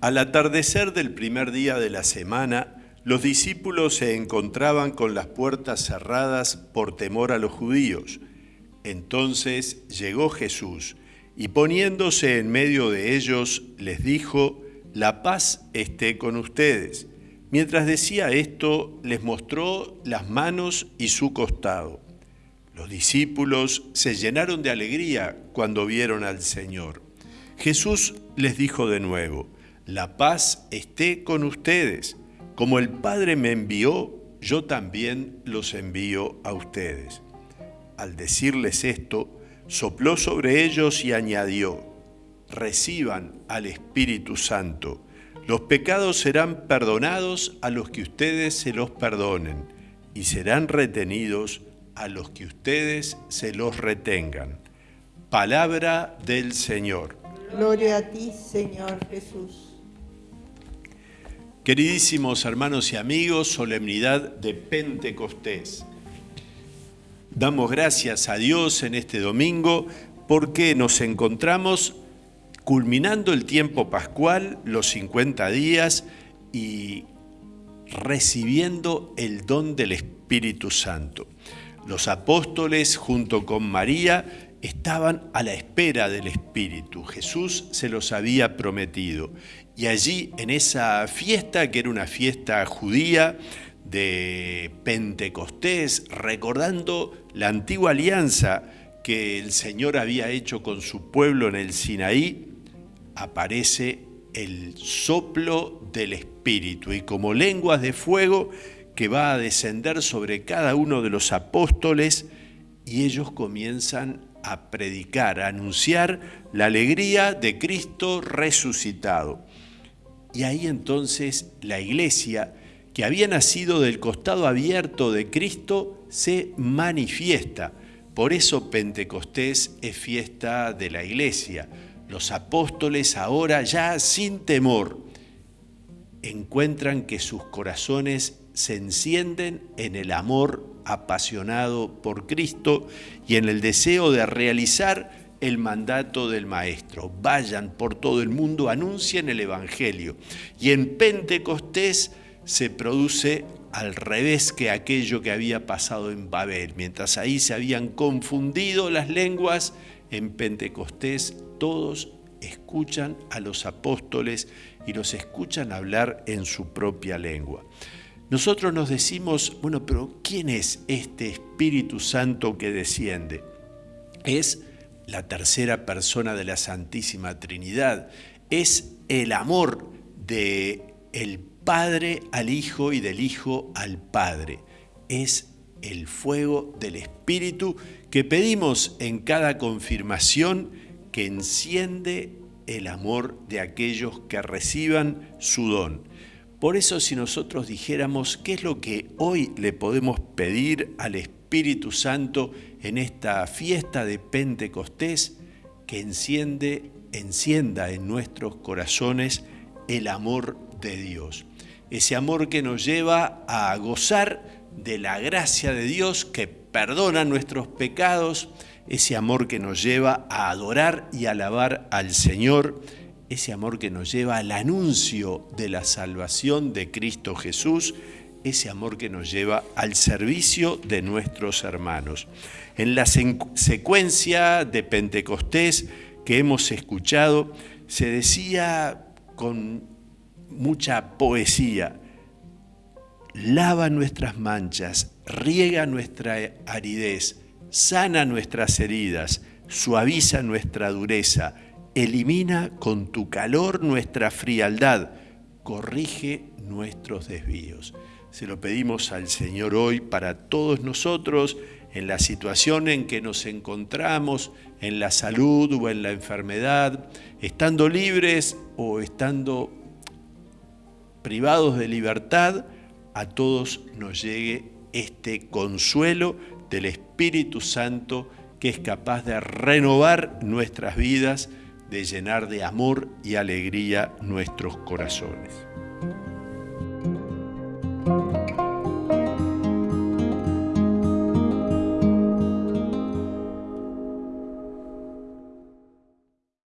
Al atardecer del primer día de la semana, los discípulos se encontraban con las puertas cerradas por temor a los judíos. Entonces llegó Jesús y poniéndose en medio de ellos les dijo, la paz esté con ustedes. Mientras decía esto, les mostró las manos y su costado. Los discípulos se llenaron de alegría cuando vieron al Señor. Jesús les dijo de nuevo, la paz esté con ustedes. Como el Padre me envió, yo también los envío a ustedes. Al decirles esto, sopló sobre ellos y añadió, reciban al Espíritu Santo. Los pecados serán perdonados a los que ustedes se los perdonen y serán retenidos a los que ustedes se los retengan. Palabra del Señor. Gloria a ti, Señor Jesús. Queridísimos hermanos y amigos, solemnidad de Pentecostés. Damos gracias a Dios en este domingo porque nos encontramos culminando el tiempo pascual, los 50 días, y recibiendo el don del Espíritu Santo. Los apóstoles junto con María estaban a la espera del Espíritu. Jesús se los había prometido. Y allí, en esa fiesta, que era una fiesta judía de Pentecostés, recordando la antigua alianza que el Señor había hecho con su pueblo en el Sinaí, aparece el soplo del Espíritu y como lenguas de fuego que va a descender sobre cada uno de los apóstoles y ellos comienzan a predicar, a anunciar la alegría de Cristo resucitado. Y ahí entonces la iglesia, que había nacido del costado abierto de Cristo, se manifiesta. Por eso Pentecostés es fiesta de la iglesia los apóstoles ahora ya sin temor encuentran que sus corazones se encienden en el amor apasionado por Cristo y en el deseo de realizar el mandato del Maestro. Vayan por todo el mundo, anuncien el Evangelio. Y en Pentecostés se produce al revés que aquello que había pasado en Babel. Mientras ahí se habían confundido las lenguas, en Pentecostés todos escuchan a los apóstoles y los escuchan hablar en su propia lengua. Nosotros nos decimos, bueno, pero ¿quién es este Espíritu Santo que desciende? Es la tercera persona de la Santísima Trinidad. Es el amor de el Padre al Hijo y del Hijo al Padre. Es el fuego del Espíritu que pedimos en cada confirmación que enciende el amor de aquellos que reciban su don. Por eso si nosotros dijéramos qué es lo que hoy le podemos pedir al Espíritu Santo en esta fiesta de Pentecostés, que enciende, encienda en nuestros corazones el amor de Dios. Ese amor que nos lleva a gozar de la gracia de Dios que perdona nuestros pecados, ese amor que nos lleva a adorar y alabar al Señor, ese amor que nos lleva al anuncio de la salvación de Cristo Jesús, ese amor que nos lleva al servicio de nuestros hermanos. En la secuencia de Pentecostés que hemos escuchado, se decía con mucha poesía, lava nuestras manchas, riega nuestra aridez, sana nuestras heridas, suaviza nuestra dureza, elimina con tu calor nuestra frialdad, corrige nuestros desvíos. Se lo pedimos al Señor hoy para todos nosotros en la situación en que nos encontramos, en la salud o en la enfermedad, estando libres o estando privados de libertad, a todos nos llegue este consuelo del Espíritu Santo que es capaz de renovar nuestras vidas, de llenar de amor y alegría nuestros corazones.